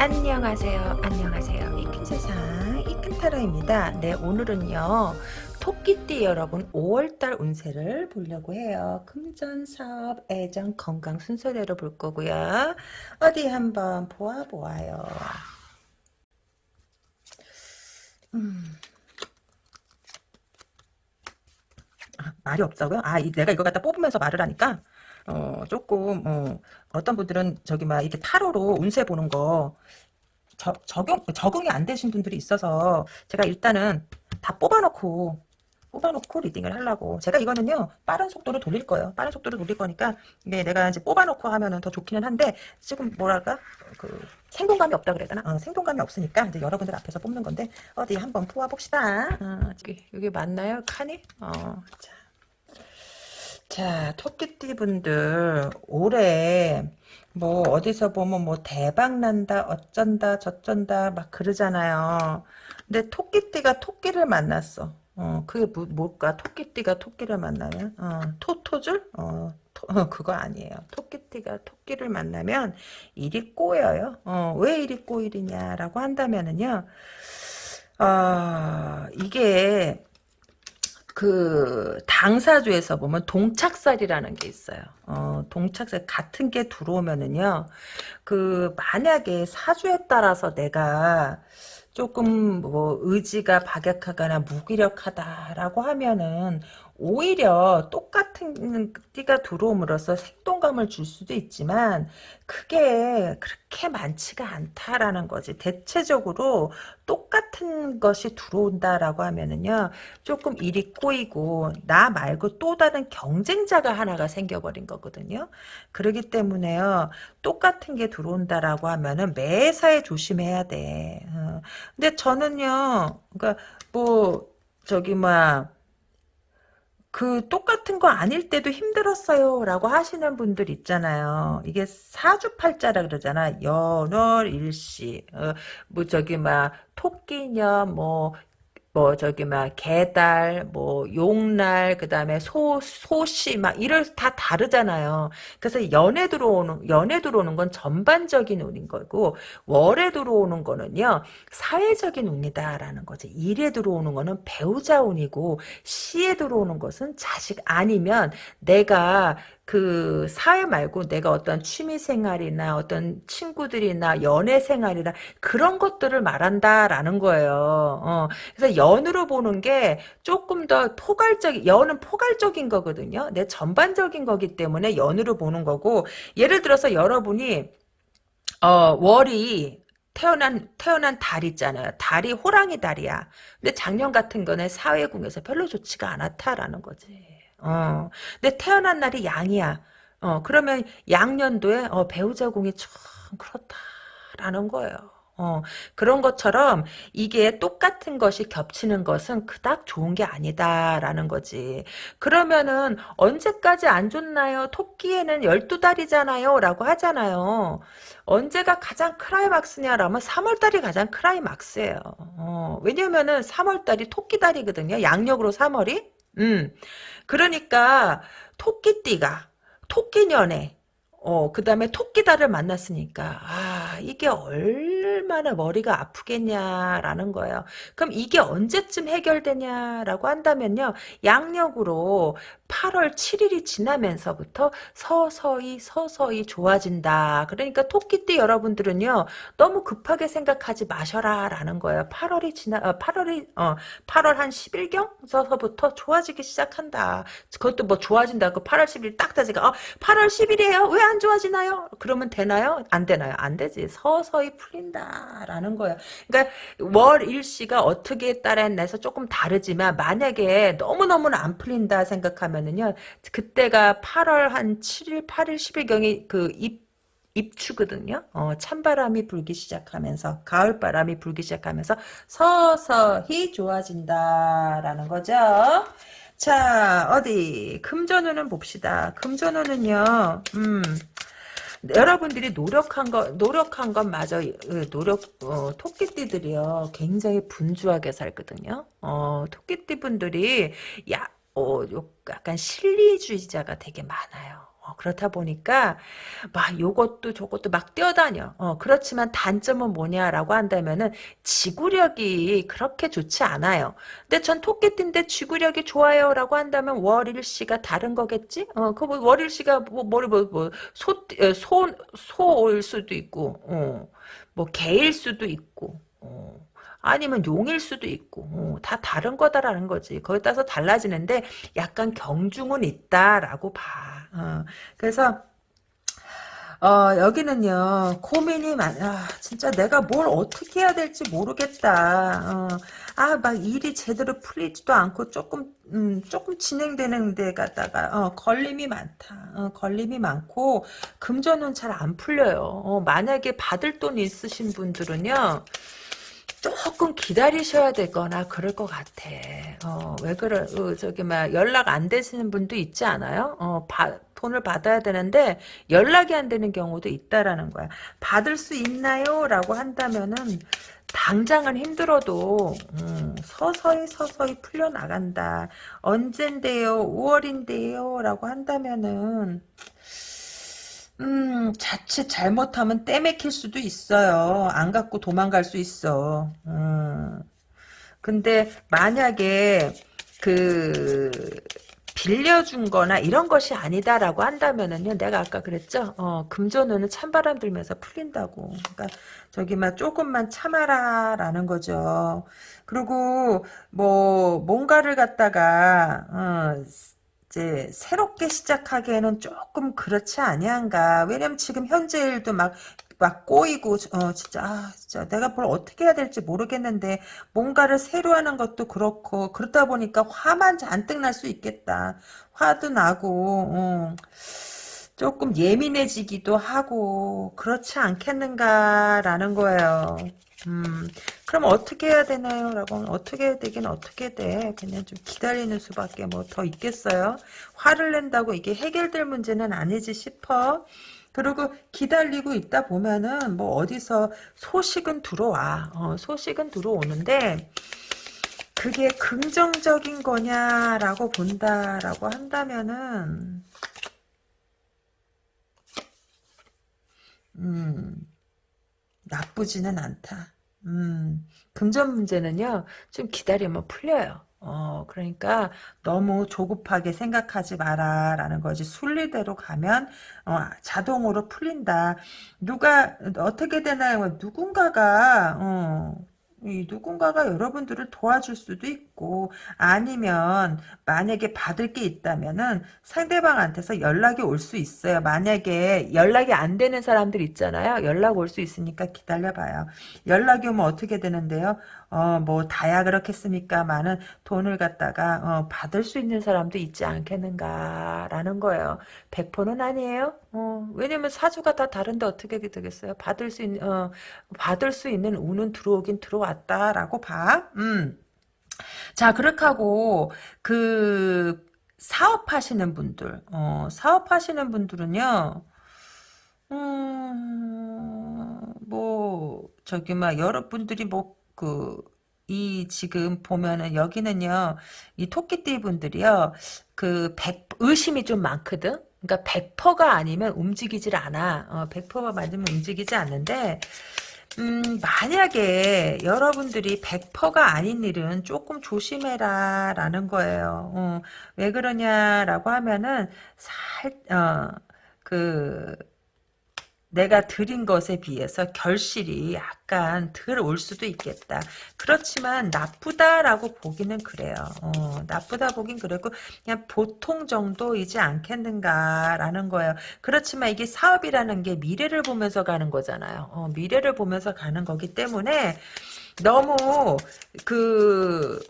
안녕하세요. 안녕하세요. 이큰 세상 이큰 타로입니다. 네 오늘은요. 토끼띠 여러분 5월달 운세를 보려고 해요. 금전, 사업, 애정, 건강 순서대로 볼 거고요. 어디 한번 보아보아요. 음. 아, 말이 없다고요? 아, 이, 내가 이거 갖다 뽑으면서 말을 하니까 어, 조금 어, 어떤 분들은 저기 막 이렇게 타로로 운세 보는 거 저, 적용 적응이 안 되신 분들이 있어서 제가 일단은 다 뽑아놓고 뽑아놓고 리딩을 하려고. 제가 이거는요 빠른 속도로 돌릴 거예요. 빠른 속도로 돌릴 거니까 이게 내가 이제 뽑아놓고 하면은 더 좋기는 한데 지금 뭐랄까? 그 생동감이 없다 그래야 되나? 어, 생동감이 없으니까 이제 여러분들 앞에서 뽑는 건데 어디 한번 뽑아 봅시다. 어, 여기, 여기 맞나요? 칸이? 어, 자. 자, 토끼띠 분들 올해 뭐 어디서 보면 뭐 대박 난다 어쩐다 저쩐다 막 그러잖아요. 근데 토끼띠가 토끼를 만났어. 어, 그게 뭐, 뭘까? 토끼띠가 토끼를 만나면 어, 토토줄? 어, 토, 어, 그거 아니에요. 토끼띠가 토끼를 만나면 일이 꼬여요. 어, 왜 일이 꼬이냐라고 한다면은요. 어, 이게 그 당사주에서 보면 동착살이라는 게 있어요. 어, 동착살 같은 게 들어오면은요. 그 만약에 사주에 따라서 내가 조금 뭐 의지가 박약하거나 무기력하다라고 하면은 오히려 똑같은 띠가 들어옴으로써 생동감을 줄 수도 있지만 그게 그렇게 많지가 않다라는 거지. 대체적으로 똑같은 것이 들어온다라고 하면은요. 조금 일이 꼬이고 나 말고 또 다른 경쟁자가 하나가 생겨버린 거거든요. 그러기 때문에요. 똑같은 게 들어온다라고 하면은 매사에 조심해야 돼. 어. 근데 저는요. 그러니까 뭐 저기 막 그 똑같은 거 아닐 때도 힘들었어요 라고 하시는 분들 있잖아요. 이게 사주팔자라 그러잖아. 연월 일시. 어, 뭐 저기 막 토끼년 뭐 뭐 저기 막 개달 뭐 용날 그다음에 소 소시 막 이럴 다 다르잖아요. 그래서 연에 들어오는 연에 들어오는 건 전반적인 운인 거고 월에 들어오는 거는요 사회적인 운이다라는 거지. 일에 들어오는 거는 배우자 운이고 시에 들어오는 것은 자식 아니면 내가 그 사회 말고 내가 어떤 취미 생활이나 어떤 친구들이나 연애 생활이나 그런 것들을 말한다라는 거예요. 어, 그래서 연으로 보는 게 조금 더 포괄적, 연은 포괄적인 거거든요. 내 전반적인 거기 때문에 연으로 보는 거고 예를 들어서 여러분이 어, 월이 태어난 태어난 달 있잖아요. 달이 호랑이 달이야. 근데 작년 같은 거는 사회궁에서 별로 좋지가 않았다라는 거지. 어. 근데 태어난 날이 양이야. 어, 그러면 양년도에 어, 배우자 공이 참 그렇다라는 거예요. 어, 그런 것처럼 이게 똑같은 것이 겹치는 것은 그닥 좋은 게 아니다라는 거지. 그러면은 언제까지 안 좋나요? 토끼에는 12달이잖아요. 라고 하잖아요. 언제가 가장 크라이막스냐라면 3월달이 가장 크라이막스예요. 어, 왜냐면은 3월달이 토끼달이거든요. 양력으로 3월이. 음. 그러니까 토끼띠가 토끼년에 어, 그 다음에 토끼다를 만났으니까, 아, 이게 얼마나 머리가 아프겠냐라는 거예요. 그럼 이게 언제쯤 해결되냐라고 한다면요, 양력으로 8월 7일이 지나면서부터 서서히 서서히 좋아진다. 그러니까 토끼띠 여러분들은요, 너무 급하게 생각하지 마셔라 라는 거예요. 8월이 지나, 어, 8월이, 어, 8월 한 10일경? 서서부터 좋아지기 시작한다. 그것도 뭐 좋아진다고 8월 10일 딱 되지가, 어, 8월 10일이에요? 왜 안 좋아지나요? 그러면 되나요? 안 되나요? 안 되지. 서서히 풀린다 라는 거예요. 그러니까 월 일시가 어떻게 따라 내서 조금 다르지만 만약에 너무너무 안 풀린다 생각하면 은요. 그때가 8월 한 7일, 8일, 10일경이 그입 입추거든요. 어, 찬바람이 불기 시작하면서 가을바람이 불기 시작하면서 서서히 좋아진다라는 거죠. 자, 어디 금전운은 봅시다. 금전운은요. 음. 여러분들이 노력한 거 노력한 건 맞아 노력 어, 토끼띠들이요 굉장히 분주하게 살거든요. 어, 토끼띠 분들이 야, 어, 약간 실리주의자가 되게 많아요. 어, 그렇다 보니까 막 요것도 저것도 막 뛰어다녀. 어, 그렇지만 단점은 뭐냐라고 한다면은 지구력이 그렇게 좋지 않아요. 근데 전 토끼띠인데 지구력이 좋아요라고 한다면 월일 씨가 다른 거겠지? 어, 그 뭐 월일 씨가 뭐 머리 뭐소 소 소일 수도 있고, 어, 뭐 개일 수도 있고. 어. 아니면 용일 수도 있고 어, 다 다른 거다라는 거지. 거기에 따라서 달라지는데 약간 경중은 있다라고 봐. 어, 그래서 어, 여기는요, 고민이 많, 아, 진짜 내가 뭘 어떻게 해야 될지 모르겠다. 어, 아, 막 일이 제대로 풀리지도 않고 조금, 음, 조금 진행되는 데 가다가, 어, 걸림이 많다. 어, 걸림이 많고, 금전은 잘 안 풀려요. 어, 만약에 받을 돈 있으신 분들은요, 조금 기다리셔야 되거나 그럴 것 같아. 어, 왜 그래? 어, 저기 막 연락 안 되시는 분도 있지 않아요? 어, 바, 돈을 받아야 되는데 연락이 안 되는 경우도 있다라는 거야. 받을 수 있나요? 라고 한다면은 당장은 힘들어도 음, 서서히 서서히 풀려나간다. 언젠데요? 5월인데요? 라고 한다면은 음, 자칫 잘못하면 떼맥힐 수도 있어요. 안 갖고 도망갈 수 있어. 음. 근데 만약에 그 빌려준 거나 이런 것이 아니다라고 한다면은요. 내가 아까 그랬죠. 어, 금전운은 찬바람 들면서 풀린다고. 그러니까 저기 막 조금만 참아라라는 거죠. 그리고 뭐 뭔가를 갖다가 어, 이제 새롭게 시작하기에는 조금 그렇지 아니한가. 왜냐면 지금 현재 일도 막, 막 꼬이고, 어, 진짜, 아, 진짜 내가 뭘 어떻게 해야 될지 모르겠는데, 뭔가를 새로 하는 것도 그렇고, 그러다 보니까 화만 잔뜩 날 수 있겠다. 화도 나고, 어. 조금 예민해지기도 하고, 그렇지 않겠는가라는 거예요. 음, 그럼 어떻게 해야 되나요? 라고 어떻게 해야 되긴 어떻게 돼. 그냥 좀 기다리는 수밖에 뭐 더 있겠어요? 화를 낸다고 이게 해결될 문제는 아니지 싶어. 그리고 기다리고 있다 보면은 뭐 어디서 소식은 들어와. 어, 소식은 들어오는데 그게 긍정적인 거냐라고 본다라고 한다면은 음 나쁘지는 않다. 음, 금전 문제는요, 좀 기다리면 풀려요. 어, 그러니까 너무 조급하게 생각하지 마라 라는 거지. 순리대로 가면 어, 자동으로 풀린다. 누가 어떻게 되나요? 누군가가 어, 이 누군가가 여러분들을 도와줄 수도 있고 아니면 만약에 받을 게 있다면은 상대방한테서 연락이 올 수 있어요. 만약에 연락이 안 되는 사람들 있잖아요. 연락 올 수 있으니까 기다려봐요. 연락이 오면 어떻게 되는데요? 어, 뭐, 다야 그렇겠습니까만은 돈을 갖다가, 어, 받을 수 있는 사람도 있지 않겠는가 라는 거예요. 100%는 아니에요. 어, 왜냐면 사주가 다 다른데 어떻게 되겠어요? 받을 수 있는, 어, 받을 수 있는 운은 들어오긴 들어왔다라고 봐. 음. 자, 그렇게 하고, 그, 사업하시는 분들, 어, 사업하시는 분들은요, 음, 뭐, 저기, 막, 여러분들이 뭐, 그, 이 지금 보면은 여기는요, 이 토끼띠 분들이요, 그, 백, 의심이 좀 많거든? 그러니까 100%가 아니면 움직이질 않아. 어, 100%가 맞으면 움직이지 않는데, 음, 만약에 여러분들이 100%가 아닌 일은 조금 조심해라 라는 거예요. 어, 왜 그러냐라고 하면은 살, 어, 그, 내가 드린 것에 비해서 결실이 약간 덜 올 수도 있겠다. 그렇지만 나쁘다라고 보기는 그래요. 어, 나쁘다 보긴 그랬고 그냥 보통 정도이지 않겠는가라는 거예요. 그렇지만 이게 사업이라는 게 미래를 보면서 가는 거잖아요. 어, 미래를 보면서 가는 거기 때문에 너무 그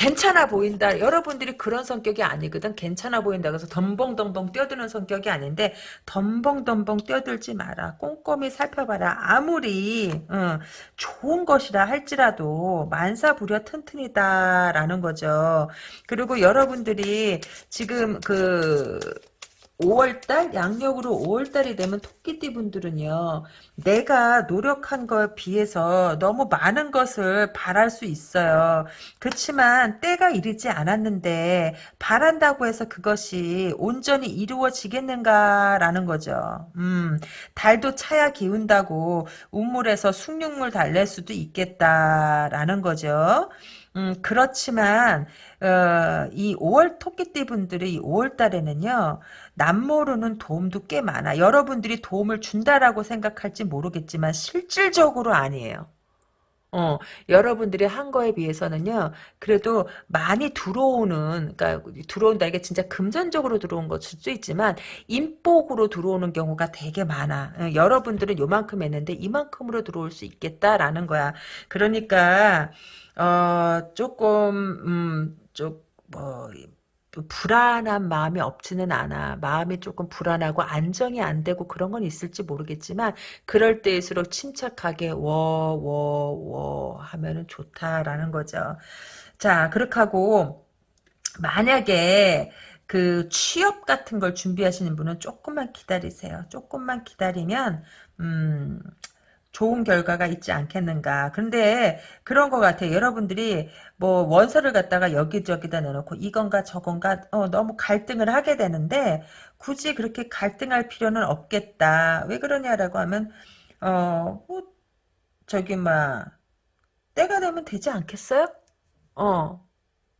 괜찮아 보인다. 여러분들이 그런 성격이 아니거든. 괜찮아 보인다. 그래서 덤벙덤벙 뛰어드는 성격이 아닌데 덤벙덤벙 뛰어들지 마라. 꼼꼼히 살펴봐라. 아무리 어, 좋은 것이라 할지라도 만사부려 튼튼이다라는 거죠. 그리고 여러분들이 지금 그 5월달? 양력으로 5월달이 되면 토끼띠 분들은요 내가 노력한 거에 비해서 너무 많은 것을 바랄 수 있어요. 그렇지만 때가 이르지 않았는데 바란다고 해서 그것이 온전히 이루어지겠는가라는 거죠. 음 달도 차야 기운다고 우물에서 숭늉물 달랠 수도 있겠다라는 거죠. 음, 그렇지만, 어, 이 5월 토끼띠 분들이 이 5월 달에는요, 남모르는 도움도 꽤 많아. 여러분들이 도움을 준다라고 생각할지 모르겠지만, 실질적으로 아니에요. 어, 여러분들이 한 거에 비해서는요, 그래도 많이 들어오는, 그러니까 들어온다, 이게 진짜 금전적으로 들어온 것일 수도 있지만, 인복으로 들어오는 경우가 되게 많아. 어, 여러분들은 요만큼 했는데, 이만큼으로 들어올 수 있겠다라는 거야. 그러니까, 어, 조금, 음, 좀, 뭐, 불안한 마음이 없지는 않아. 마음이 조금 불안하고 안정이 안 되고 그런 건 있을지 모르겠지만 그럴 때일수록 침착하게 워 워 워 하면은 좋다라는 거죠. 자, 그렇게 하고 만약에 그 취업 같은 걸 준비하시는 분은 조금만 기다리세요. 조금만 기다리면 음 좋은 결과가 있지 않겠는가. 근데 그런 것 같아요. 여러분들이 뭐 원서를 갖다가 여기저기다 내놓고 이건가 저건가 어, 너무 갈등을 하게 되는데 굳이 그렇게 갈등할 필요는 없겠다. 왜 그러냐라고 하면 어, 뭐 저기 막 때가 되면 되지 않겠어요? 어.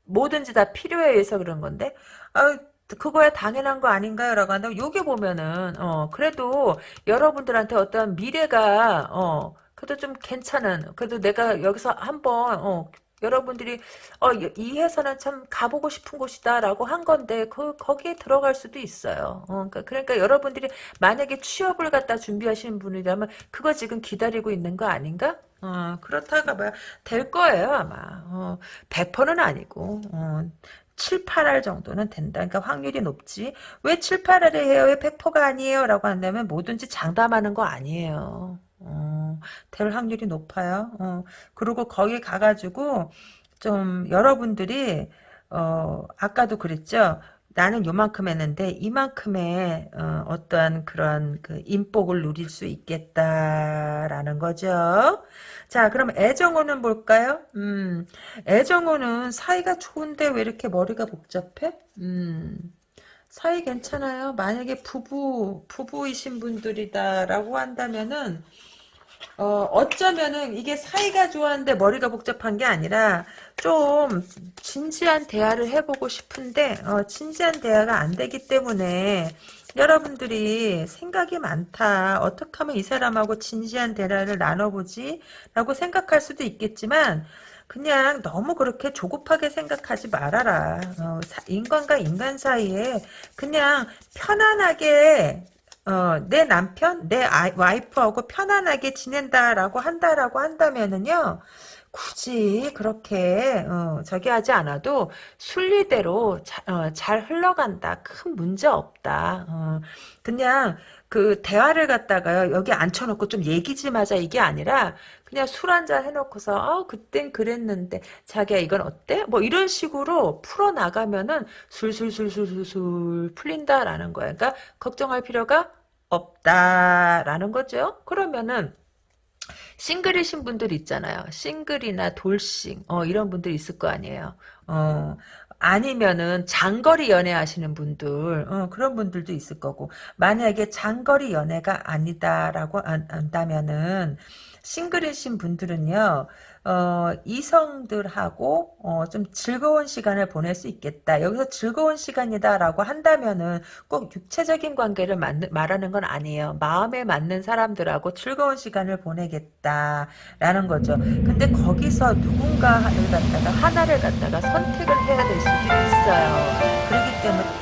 뭐든지 다 필요에 의해서 그런 건데 아, 그거야 당연한 거 아닌가요? 라고 한다면 요게 보면은 어 그래도 여러분들한테 어떤 미래가 어 그래도 좀 괜찮은 그래도 내가 여기서 한번 어 여러분들이 어 이 회사는 참 가보고 싶은 곳이다라고 한 건데 그 거기에 들어갈 수도 있어요. 어, 그러니까, 그러니까 여러분들이 만약에 취업을 갖다 준비하시는 분이라면 그거 지금 기다리고 있는 거 아닌가? 어, 그렇다가 뭐될 거예요 아마. 어, 100%는 아니고 어, 7, 8할 정도는 된다. 그러니까 확률이 높지. 왜 7, 8할을 해요? 왜 100%가 아니에요? 라고 한다면 뭐든지 장담하는 거 아니에요. 어, 될 확률이 높아요. 어, 그리고 거기 가가지고 좀 여러분들이 어, 아까도 그랬죠. 나는 요만큼 했는데 이만큼의 어, 떠한 그런 그 인복을 누릴 수 있겠다라는 거죠. 자, 그럼 애정호는 뭘까요? 음, 애정호는 사이가 좋은데 왜 이렇게 머리가 복잡해? 음, 사이 괜찮아요. 만약에 부부 부부이신 분들이다라고 한다면은 어, 어쩌면은 이게 사이가 좋았는데 머리가 복잡한 게 아니라 좀 진지한 대화를 해보고 싶은데 어, 진지한 대화가 안 되기 때문에 여러분들이 생각이 많다. 어떻게 하면 이 사람하고 진지한 대화를 나눠보지? 라고 생각할 수도 있겠지만 그냥 너무 그렇게 조급하게 생각하지 말아라. 어, 인간과 인간 사이에 그냥 편안하게 어, 내 남편, 내 아이, 와이프하고 편안하게 지낸다라고 한다라고 한다면은요, 굳이 그렇게 어, 저기 하지 않아도 순리대로 자, 어, 잘 흘러간다. 큰 문제 없다. 어, 그냥 그 대화를 갖다가요 여기 앉혀놓고 좀 얘기 좀 하자 이게 아니라 그냥 술 한잔 해놓고서 아 그땐 그랬는데 자기야 이건 어때? 뭐 이런 식으로 풀어나가면은 술술술술술 풀린다라는 거야. 그러니까 걱정할 필요가 없다라는 거죠. 그러면은 싱글이신 분들 있잖아요. 싱글이나 돌싱 어, 이런 분들 있을 거 아니에요. 어, 아니면은 장거리 연애 하시는 분들 어, 그런 분들도 있을 거고 만약에 장거리 연애가 아니다라고 한다면은 싱글이신 분들은요 어, 이성들하고 어, 좀 즐거운 시간을 보낼 수 있겠다. 여기서 즐거운 시간이다라고 한다면은 꼭 육체적인 관계를 만, 말하는 건 아니에요. 마음에 맞는 사람들하고 즐거운 시간을 보내겠다라는 거죠. 근데 거기서 누군가를 갖다가 하나를 갖다가 선택을 해야 될 수도 있어요. 그렇기 때문에